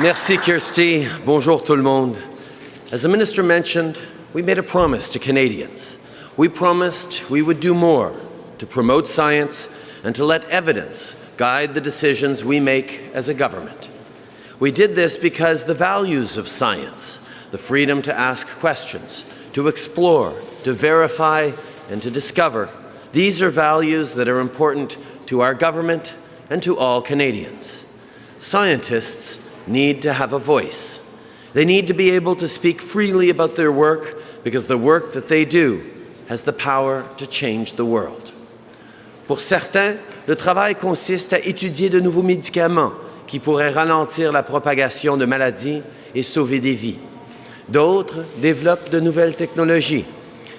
Merci, Kirsty. Bonjour, tout le monde. As the minister mentioned, we made a promise to Canadians. We promised we would do more to promote science and to let evidence guide the decisions we make as a government. We did this because the values of science, the freedom to ask questions, to explore, to verify, and to discover, these are values that are important to our government and to all Canadians. Scientists need to have a voice. They need to be able to speak freely about their work because the work that they do has the power to change the world. Pour certains, le travail consiste à étudier de nouveaux médicaments qui pourraient ralentir la propagation de maladies et sauver des vies. D'autres développent de nouvelles technologies,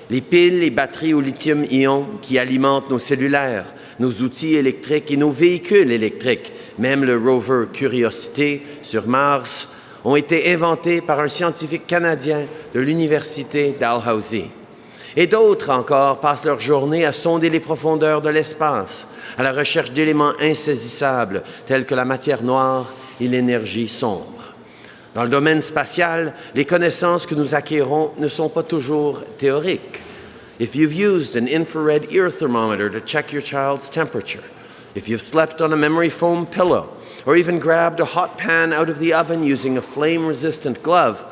les piles et batteries au lithium-ion qui alimentent nos cellulaires, nos outils électriques et nos véhicules électriques, même le rover Curiosity sur Mars, ont été inventés par un scientifique canadien de l'Université Dalhousie. Et d'autres encore passent leur journée à sonder les profondeurs de l'espace, à la recherche d'éléments insaisissables tels que la matière noire et l'énergie sombre. Dans le domaine spatial, les connaissances que nous acquérons ne sont pas toujours théoriques. If you've used an infrared ear thermometer to check your child's temperature, if you've slept on a memory foam pillow, or even grabbed a hot pan out of the oven using a flame-resistant glove,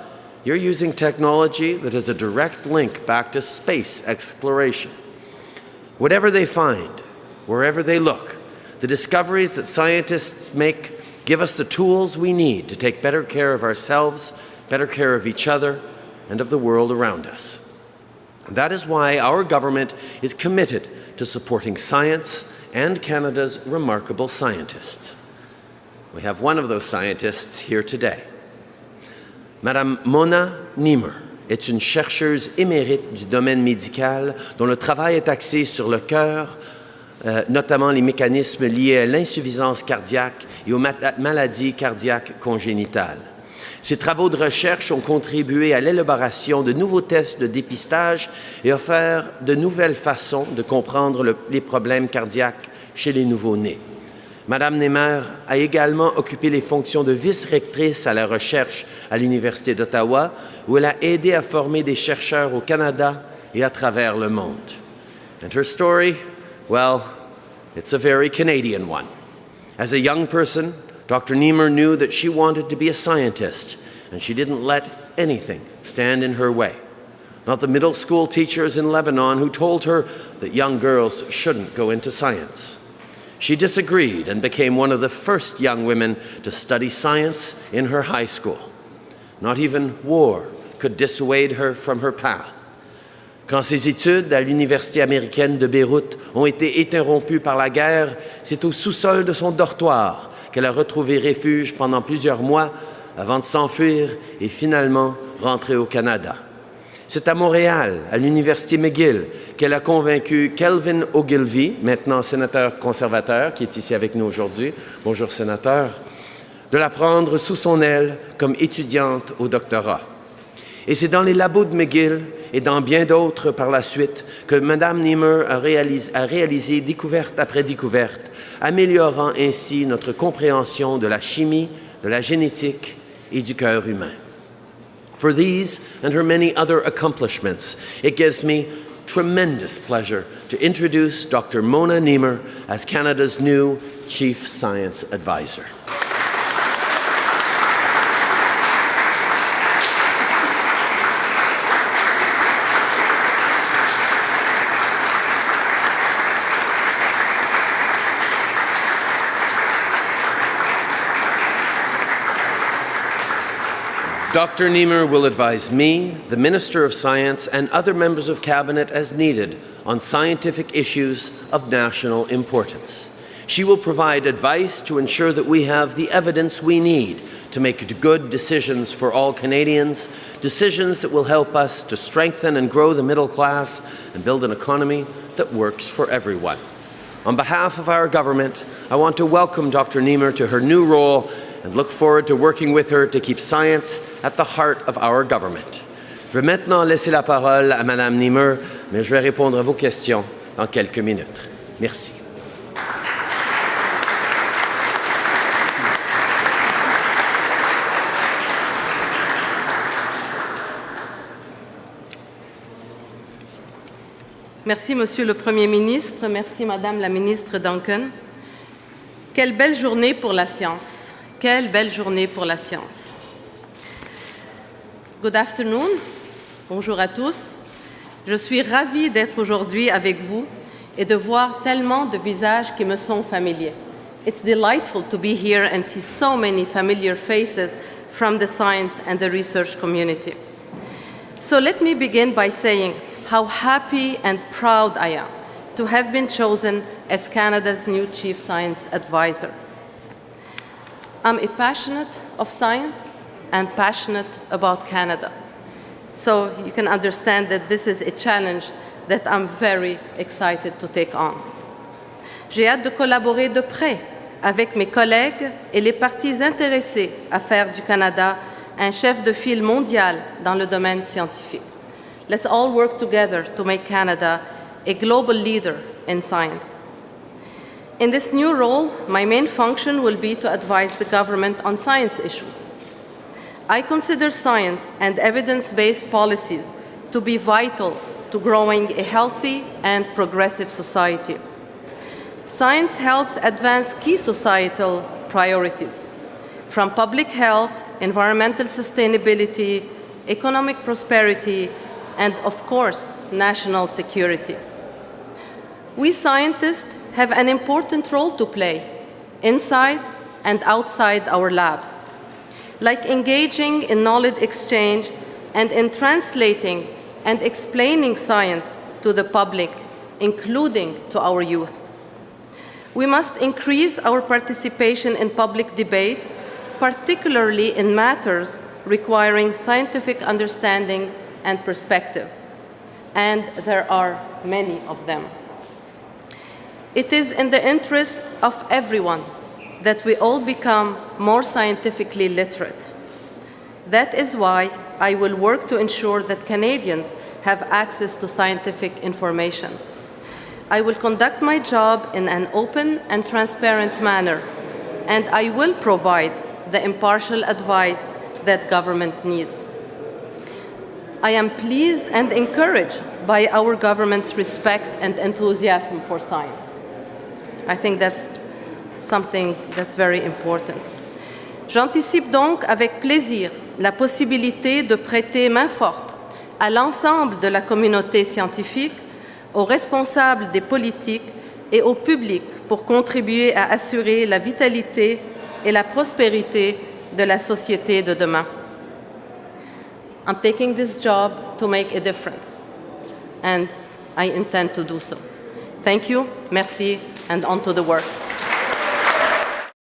you're using technology that has a direct link back to space exploration. Whatever they find, wherever they look, the discoveries that scientists make give us the tools we need to take better care of ourselves, better care of each other, and of the world around us. That is why our government is committed to supporting science and Canada's remarkable scientists. We have one of those scientists here today. Madame Mona Nemer est une chercheuse émérite du domaine médical dont le travail est axé sur le cœur, euh, notamment les mécanismes liés à l'insuffisance cardiaque et aux maladies cardiaques congénitales. Ces travaux de recherche ont contribué à l'élaboration de nouveaux tests de dépistage et offert de nouvelles façons de comprendre le, les problèmes cardiaques chez les nouveau-nés. Madame Nemer a également occupé les fonctions de vice-rectrice à la recherche à l'Université d'Ottawa, où elle a aidé à former des chercheurs au Canada et à travers le monde. Well, it's a very Canadian one. As a young person, Dr. Nemer knew that she wanted to be a scientist, and she didn't let anything stand in her way. Not the middle school teachers in Lebanon who told her that young girls shouldn't go into science. She disagreed and became one of the first young women to study science in her high school. Not even war could dissuade her from her path. Quand ses études à l'Université américaine de Beyrouth ont été interrompues par la guerre, c'est au sous-sol de son dortoir qu'elle a retrouvé refuge pendant plusieurs mois avant de s'enfuir et finalement rentrer au Canada. C'est à Montréal, à l'Université McGill, qu'elle a convaincu Kelvin Ogilvy, maintenant sénateur conservateur, qui est ici avec nous aujourd'hui, bonjour sénateur, de la prendre sous son aile comme étudiante au doctorat. Et c'est dans les labos de McGill et dans bien d'autres par la suite que Mme Niemer a réalisé, a réalisé découverte après découverte améliorant ainsi notre compréhension de la chimie, de la génétique et du cœur humain. For these and her many other accomplishments, it gives me tremendous pleasure to introduce Dr. Mona Niemer as Canada's new Chief Science Advisor. Dr. Nemer will advise me, the Minister of Science, and other members of Cabinet as needed on scientific issues of national importance. She will provide advice to ensure that we have the evidence we need to make good decisions for all Canadians, decisions that will help us to strengthen and grow the middle class and build an economy that works for everyone. On behalf of our government, I want to welcome Dr. Nemer to her new role and look forward to working with her to keep science at the heart of our. Je vais maintenant laisser la parole à Madame Niemer, mais je vais répondre à vos questions dans quelques minutes. Merci. Merci, Monsieur le Premier ministre. Merci, Madame la ministre Duncan. Quelle belle journée pour la science. Quelle belle journée pour la science. Good afternoon. Bonjour à tous. Je suis ravie d'être aujourd'hui avec vous et de voir tellement de visages qui me sont familiers. It's delightful to be here and see so many familiar faces from the science and the research community. So let me begin by saying how happy and proud I am to have been chosen as Canada's new Chief Science Advisor. I'm a passionate of science and passionate about Canada. So you can understand that this is a challenge that I'm very excited to take on. J'ai hâte de collaborer de près avec mes collègues et les parties intéressées à faire du Canada un chef de file mondial dans le domaine scientifique. Let's all work together to make Canada a global leader in science. In this new role, my main function will be to advise the government on science issues. I consider science and evidence-based policies to be vital to growing a healthy and progressive society. Science helps advance key societal priorities, from public health, environmental sustainability, economic prosperity, and of course, national security. We scientists have an important role to play inside and outside our labs, like engaging in knowledge exchange and in translating and explaining science to the public, including to our youth. We must increase our participation in public debates, particularly in matters requiring scientific understanding and perspective. And there are many of them. It is in the interest of everyone that we all become more scientifically literate. That is why I will work to ensure that Canadians have access to scientific information. I will conduct my job in an open and transparent manner, and I will provide the impartial advice that government needs. I am pleased and encouraged by our government's respect and enthusiasm for science. I think that's something that's very important. J'anticipe donc avec plaisir la possibilité de prêter main forte à l'ensemble de la communauté scientifique, aux responsables des politiques et au public pour contribuer à assurer la vitalité et la prospérité de la société de demain. I'm taking this job to make a difference, and I intend to do so. Thank you, merci, and onto the work.